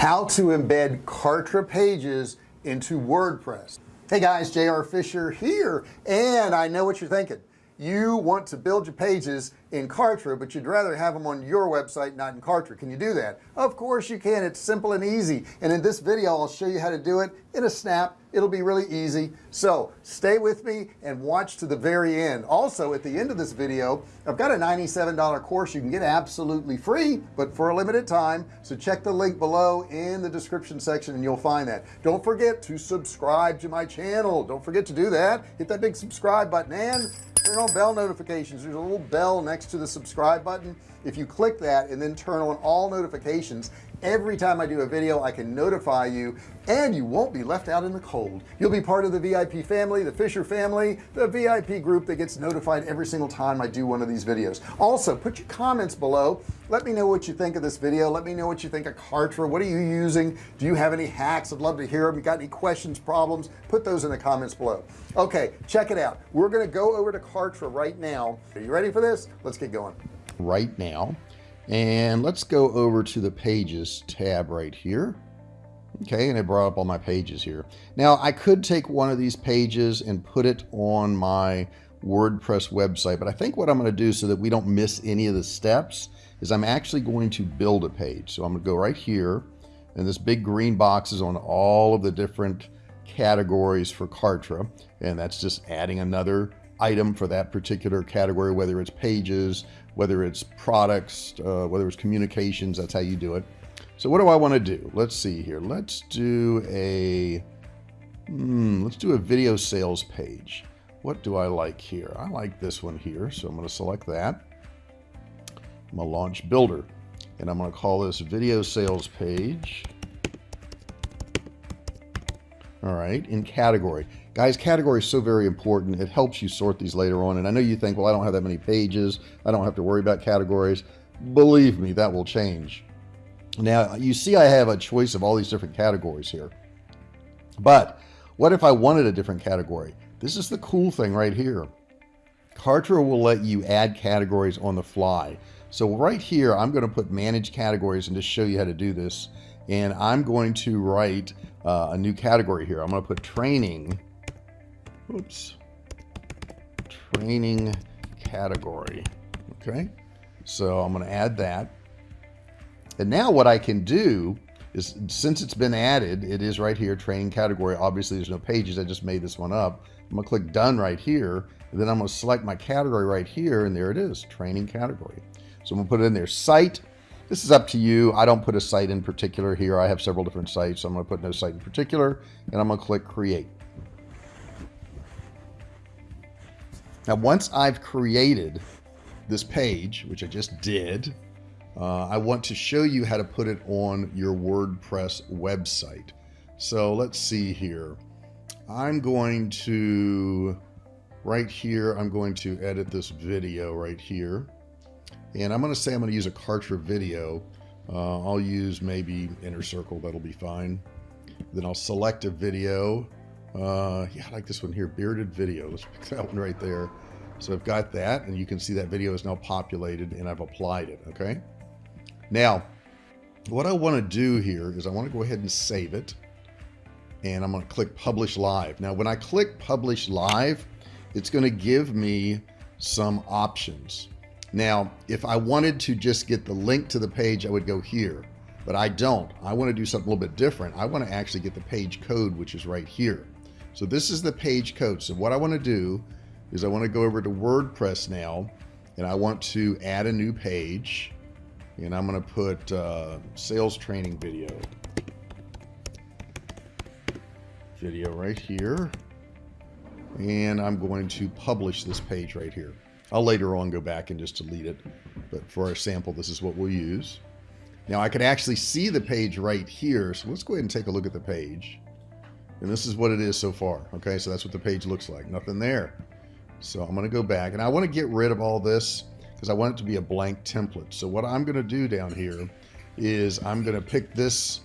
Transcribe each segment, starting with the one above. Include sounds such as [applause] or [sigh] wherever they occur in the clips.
how to embed Kartra pages into WordPress. Hey guys JR Fisher here and I know what you're thinking you want to build your pages in Kartra but you'd rather have them on your website not in Kartra. Can you do that? Of course you can. It's simple and easy. And in this video I'll show you how to do it in a snap. It'll be really easy. So stay with me and watch to the very end. Also at the end of this video I've got a $97 course you can get absolutely free but for a limited time. So check the link below in the description section and you'll find that. Don't forget to subscribe to my channel. Don't forget to do that. Hit that big subscribe button and turn on bell notifications. There's a little bell next to the subscribe button. If you click that and then turn on all notifications every time I do a video I can notify you and you won't be left out in the cold. You'll be part of the VIP family the Fisher family the VIP group that gets notified every single time I do one of these videos. Also put your comments below. Let me know what you think of this video. Let me know what you think of Kartra. What are you using? Do you have any hacks? I'd love to hear them you got any questions problems? Put those in the comments below. Okay check it out. We're gonna go over to Kartra right now. Are you ready for this? Let's get going. Right now and let's go over to the pages tab right here. Okay and it brought up all my pages here. Now I could take one of these pages and put it on my WordPress website but I think what I'm going to do so that we don't miss any of the steps is I'm actually going to build a page. So I'm gonna go right here and this big green box is on all of the different categories for Kartra and that's just adding another item for that particular category whether it's pages whether it's products uh, whether it's communications that's how you do it. So what do I want to do? Let's see here. Let's do a hmm, let's do a video sales page. What do I like here? I like this one here so I'm going to select that. I'm going to launch builder and I'm going to call this video sales page all right in category. Guys category is so very important. It helps you sort these later on. And I know you think well I don't have that many pages. I don't have to worry about categories. Believe me that will change. Now you see I have a choice of all these different categories here. But what if I wanted a different category? This is the cool thing right here. Kartra will let you add categories on the fly. So right here I'm going to put manage categories and just show you how to do this and I'm going to write uh, a new category here. I'm going to put training. Oops. Training category. Okay. So I'm going to add that. And now what I can do is since it's been added it is right here training category. Obviously there's no pages. I just made this one up. I'm gonna click done right here. And then I'm gonna select my category right here and there it is training category. So I'm gonna put it in there site this is up to you. I don't put a site in particular here. I have several different sites. So I'm gonna put no site in particular and I'm gonna click create. Now once I've created this page which I just did uh, I want to show you how to put it on your WordPress website. So let's see here. I'm going to right here I'm going to edit this video right here and I'm going to say I'm going to use a Kartra video. Uh, I'll use maybe inner circle that'll be fine. Then I'll select a video. Uh, yeah I like this one here bearded video. Let's pick that one right there. So I've got that and you can see that video is now populated and I've applied it okay? Now what I want to do here is I want to go ahead and save it and I'm going to click publish live. Now when I click publish live it's going to give me some options now, if I wanted to just get the link to the page, I would go here, but I don't. I want to do something a little bit different. I want to actually get the page code, which is right here. So this is the page code. So what I want to do is I want to go over to WordPress now, and I want to add a new page, and I'm going to put uh, sales training video. Video right here. And I'm going to publish this page right here. I'll later on go back and just delete it. But for our sample, this is what we'll use. Now I can actually see the page right here. So let's go ahead and take a look at the page. And this is what it is so far. Okay, so that's what the page looks like. Nothing there. So I'm going to go back and I want to get rid of all this because I want it to be a blank template. So what I'm going to do down here is I'm going to pick this.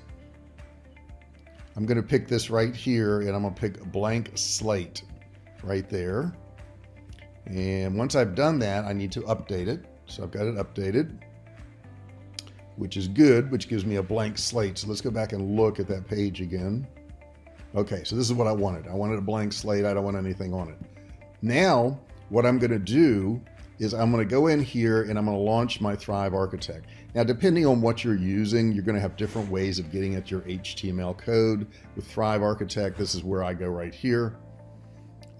I'm going to pick this right here and I'm going to pick blank slate right there. And once I've done that, I need to update it. So I've got it updated. which is good, which gives me a blank slate. So let's go back and look at that page again. Okay, so this is what I wanted. I wanted a blank slate. I don't want anything on it. Now, what I'm going to do is I'm going to go in here and I'm going to launch my Thrive Architect. Now, depending on what you're using, you're going to have different ways of getting at your HTML code. With Thrive Architect, this is where I go right here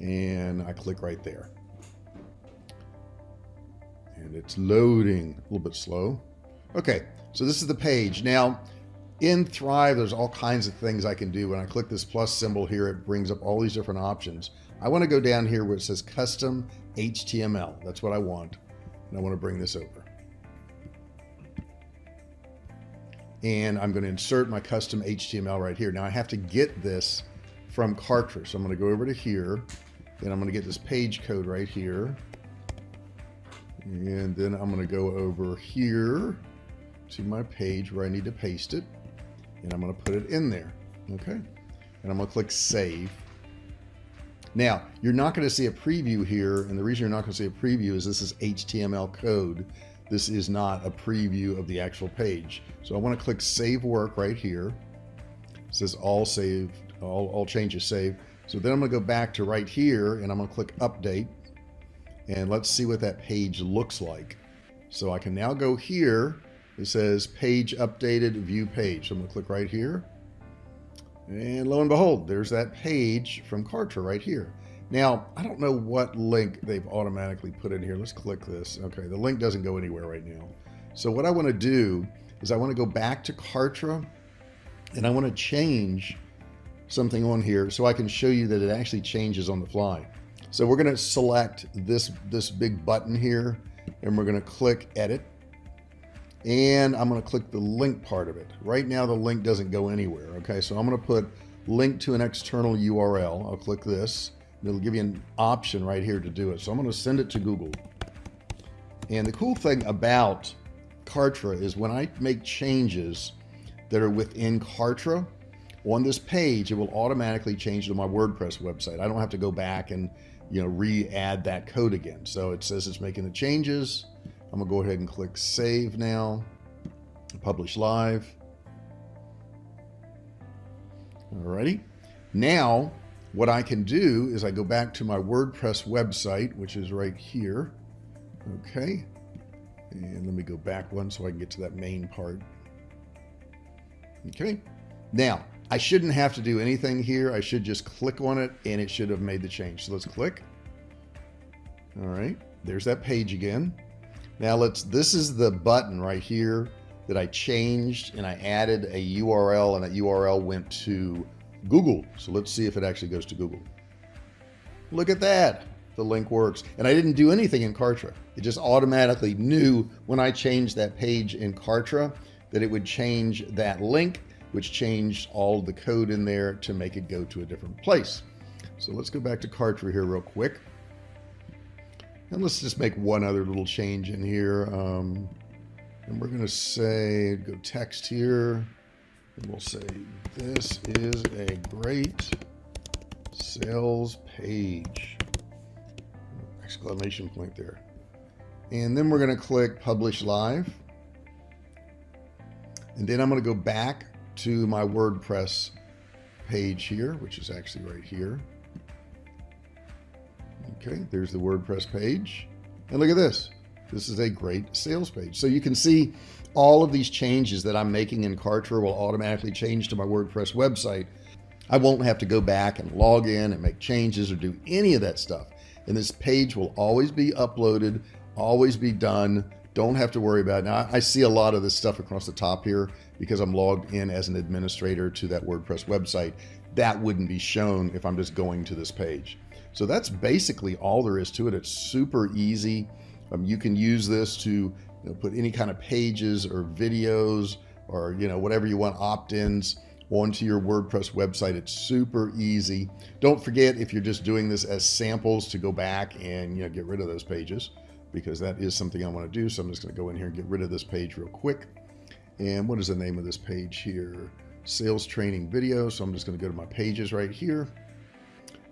and I click right there. And it's loading a little bit slow. Okay, so this is the page. Now, in Thrive, there's all kinds of things I can do. When I click this plus symbol here, it brings up all these different options. I want to go down here where it says custom HTML. That's what I want. And I want to bring this over. And I'm going to insert my custom HTML right here. Now I have to get this from Kartra. So I'm going to go over to here and I'm going to get this page code right here. And then I'm going to go over here to my page where I need to paste it. And I'm going to put it in there. Okay. And I'm going to click save. Now, you're not going to see a preview here, and the reason you're not going to see a preview is this is HTML code. This is not a preview of the actual page. So I want to click Save Work right here. It says all saved, all, all changes saved. So then I'm going to go back to right here, and I'm going to click Update, and let's see what that page looks like. So I can now go here. It says Page Updated View Page. So I'm to click right here. And lo and behold, there's that page from Kartra right here. Now, I don't know what link they've automatically put in here. Let's click this. Okay, the link doesn't go anywhere right now. So what I want to do is I want to go back to Kartra and I want to change something on here so I can show you that it actually changes on the fly. So we're going to select this, this big button here and we're going to click edit and I'm going to click the link part of it. Right now, the link doesn't go anywhere. Okay, so I'm going to put link to an external URL. I'll click this. It'll give you an option right here to do it. So I'm going to send it to Google. And the cool thing about Kartra is when I make changes that are within Kartra, on this page, it will automatically change to my WordPress website. I don't have to go back and you know re-add that code again. So it says it's making the changes. I'm gonna go ahead and click save now, publish live. Alrighty. Now, what I can do is I go back to my WordPress website, which is right here. Okay. And let me go back one so I can get to that main part. Okay. Now, I shouldn't have to do anything here. I should just click on it and it should have made the change. So let's click. All right. There's that page again. Now let's, this is the button right here that I changed and I added a URL and that URL went to Google. So let's see if it actually goes to Google. Look at that. The link works. And I didn't do anything in Kartra. It just automatically knew when I changed that page in Kartra that it would change that link, which changed all the code in there to make it go to a different place. So let's go back to Kartra here real quick. And let's just make one other little change in here. Um, and we're going to say, go text here. And we'll say, this is a great sales page. Exclamation point there. And then we're going to click publish live. And then I'm going to go back to my WordPress page here, which is actually right here. Okay, there's the WordPress page. And look at this. This is a great sales page. So you can see all of these changes that I'm making in Kartra will automatically change to my WordPress website. I won't have to go back and log in and make changes or do any of that stuff. And this page will always be uploaded, always be done. Don't have to worry about it. Now, I see a lot of this stuff across the top here because I'm logged in as an administrator to that WordPress website. That wouldn't be shown if I'm just going to this page. So that's basically all there is to it. It's super easy. Um, you can use this to you know, put any kind of pages or videos or you know whatever you want opt-ins onto your WordPress website. It's super easy. Don't forget if you're just doing this as samples to go back and you know get rid of those pages because that is something I want to do. So I'm just going to go in here and get rid of this page real quick. And what is the name of this page here? Sales training video. So I'm just going to go to my pages right here.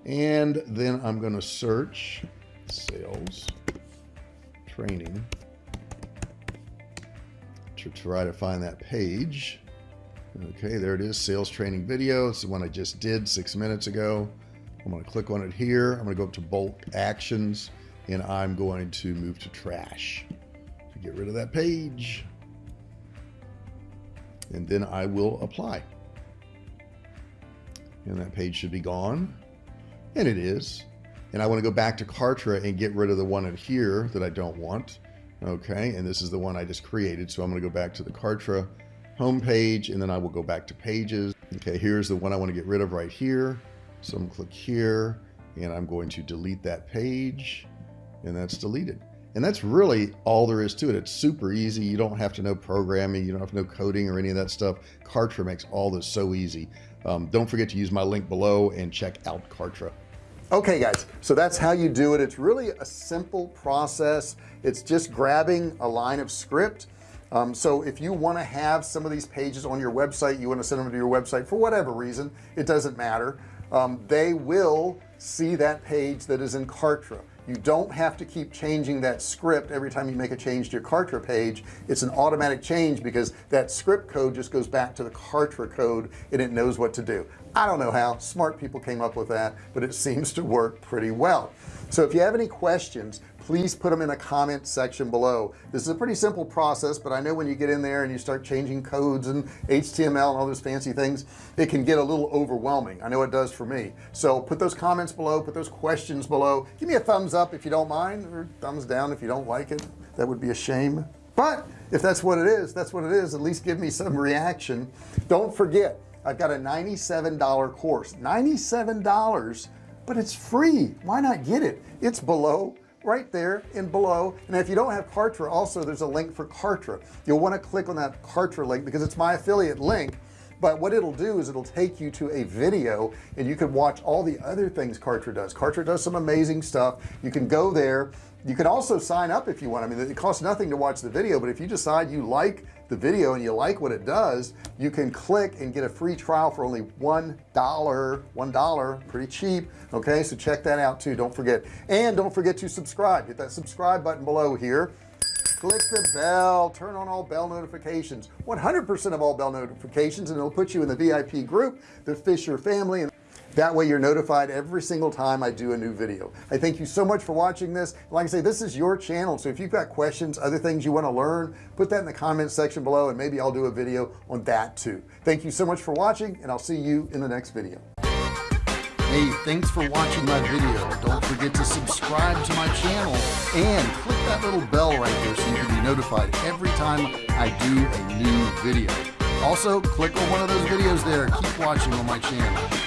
And then I'm going to search sales training to try to find that page okay there it is sales training video it's the one I just did six minutes ago I'm going to click on it here I'm going to go up to bulk actions and I'm going to move to trash to get rid of that page and then I will apply. And that page should be gone. And it is. And I want to go back to Kartra and get rid of the one in here that I don't want. Okay and this is the one I just created so I'm going to go back to the Kartra home page and then I will go back to pages. Okay here's the one I want to get rid of right here. So I'm click here and I'm going to delete that page and that's deleted and that's really all there is to it. It's super easy. You don't have to know programming. You don't have to know coding or any of that stuff. Kartra makes all this so easy. Um, don't forget to use my link below and check out Kartra. Okay guys. So that's how you do it. It's really a simple process. It's just grabbing a line of script. Um, so if you want to have some of these pages on your website you want to send them to your website for whatever reason it doesn't matter. Um, they will see that page that is in Kartra you don't have to keep changing that script every time you make a change to your Kartra page. It's an automatic change because that script code just goes back to the Kartra code and it knows what to do. I don't know how. Smart people came up with that but it [laughs] seems to work pretty well. So if you have any questions please put them in a comment section below. This is a pretty simple process but I know when you get in there and you start changing codes and HTML and all those fancy things it can get a little overwhelming. I know it does for me. So put those comments below put those questions below. Give me a thumbs up if you don't mind or thumbs down if you don't like it. That would be a shame. But if that's what it is that's what it is. At least give me some reaction. Don't forget I've got a $97 course. $97 but it's free. Why not get it? It's below right there and below. And if you don't have Kartra also there's a link for Kartra. You'll want to click on that Kartra link because it's my affiliate link but what it'll do is it'll take you to a video and you can watch all the other things Kartra does. Kartra does some amazing stuff. You can go there. You can also sign up if you want. I mean it costs nothing to watch the video but if you decide you like the video and you like what it does you can click and get a free trial for only one dollar one dollar pretty cheap okay? So check that out too. Don't forget. And don't forget to subscribe. Hit that subscribe button below here click the bell turn on all bell notifications. 100% of all bell notifications and it'll put you in the VIP group the Fisher family and that way you're notified every single time I do a new video. I thank you so much for watching this. Like I say this is your channel so if you've got questions other things you want to learn put that in the comments section below and maybe I'll do a video on that too. Thank you so much for watching and I'll see you in the next video hey thanks for watching my video. Don't forget to subscribe to my channel and click that little bell right there so you can be notified every time I do a new video. Also click on one of those videos there. Keep watching on my channel